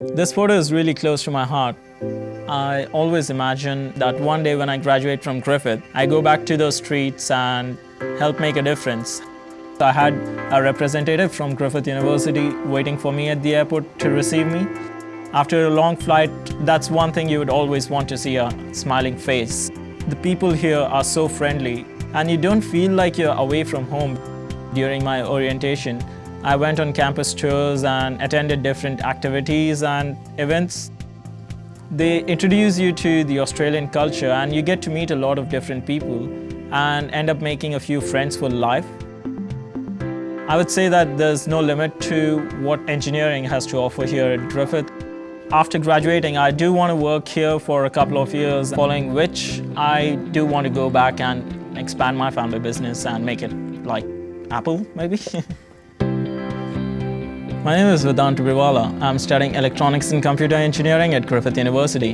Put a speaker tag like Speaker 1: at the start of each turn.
Speaker 1: This photo is really close to my heart. I always imagine that one day when I graduate from Griffith, I go back to those streets and help make a difference. I had a representative from Griffith University waiting for me at the airport to receive me. After a long flight, that's one thing you would always want to see a smiling face. The people here are so friendly and you don't feel like you're away from home. During my orientation, I went on campus tours and attended different activities and events. They introduce you to the Australian culture and you get to meet a lot of different people and end up making a few friends for life. I would say that there's no limit to what engineering has to offer here at Griffith. After graduating, I do want to work here for a couple of years, following which I do want to go back and expand my family business and make it like Apple, maybe? My name is Vedant Briwala. I'm studying Electronics and Computer Engineering at Griffith University.